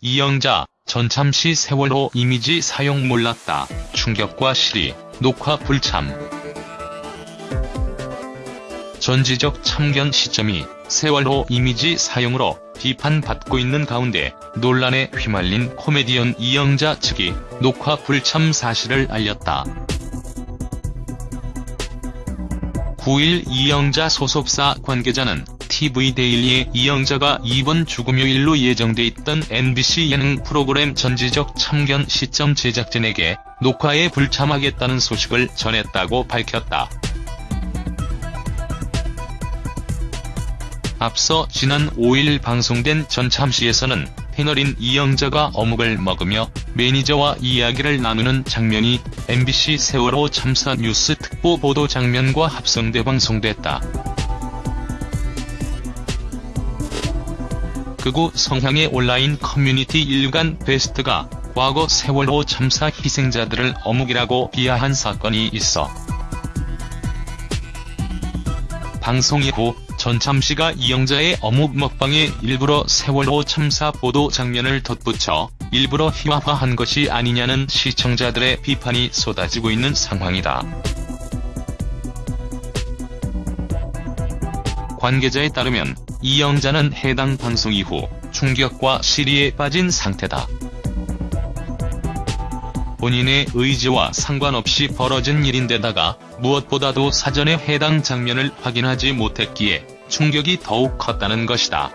이영자, 전참시 세월호 이미지 사용 몰랐다. 충격과 실의, 녹화 불참. 전지적 참견 시점이 세월호 이미지 사용으로 비판받고 있는 가운데 논란에 휘말린 코미디언 이영자 측이 녹화 불참 사실을 알렸다. 9일 이영자 소속사 관계자는 TV데일리에 이영자가 이번 주금요일로 예정돼 있던 MBC 예능 프로그램 전지적 참견 시점 제작진에게 녹화에 불참하겠다는 소식을 전했다고 밝혔다. 앞서 지난 5일 방송된 전참시에서는 패널인 이영자가 어묵을 먹으며 매니저와 이야기를 나누는 장면이 MBC 세월호 참사 뉴스 특보 보도 장면과 합성돼 방송됐다. 극우 성향의 온라인 커뮤니티 일간 베스트가 과거 세월호 참사 희생자들을 어묵이라고 비하한 사건이 있어 방송 이후 전참시가 이영자의 어묵 먹방에 일부러 세월호 참사 보도 장면을 덧붙여 일부러 희화화한 것이 아니냐는 시청자들의 비판이 쏟아지고 있는 상황이다. 관계자에 따르면 이영자는 해당 방송 이후 충격과 시리에 빠진 상태다. 본인의 의지와 상관없이 벌어진 일인데다가 무엇보다도 사전에 해당 장면을 확인하지 못했기에 충격이 더욱 컸다는 것이다.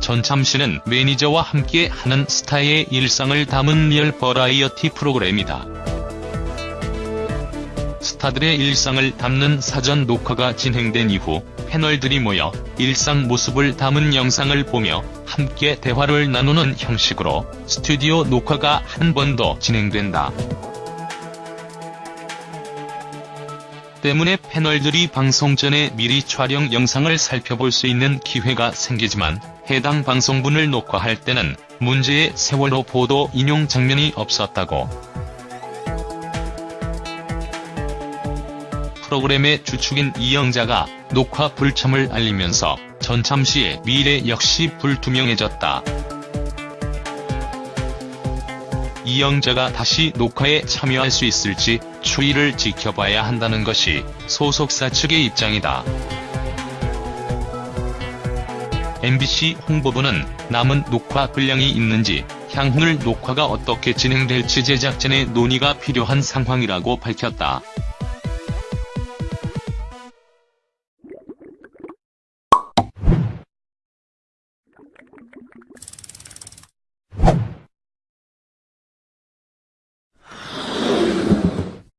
전참시는 매니저와 함께 하는 스타의 일상을 담은 리얼 버라이어티 프로그램이다. 스타들의 일상을 담는 사전 녹화가 진행된 이후 패널들이 모여 일상 모습을 담은 영상을 보며 함께 대화를 나누는 형식으로 스튜디오 녹화가 한 번 더 진행된다. 때문에 패널들이 방송 전에 미리 촬영 영상을 살펴볼 수 있는 기회가 생기지만 해당 방송분을 녹화할 때는 문제의 세월호 보도 인용 장면이 없었다고 프로그램의 주축인 이영자가 녹화 불참을 알리면서 전참시의 미래 역시 불투명해졌다. 이영자가 다시 녹화에 참여할 수 있을지 추이를 지켜봐야 한다는 것이 소속사 측의 입장이다. MBC 홍보부는 남은 녹화 분량이 있는지 향후를 녹화가 어떻게 진행될지 제작진의 논의가 필요한 상황이라고 밝혔다.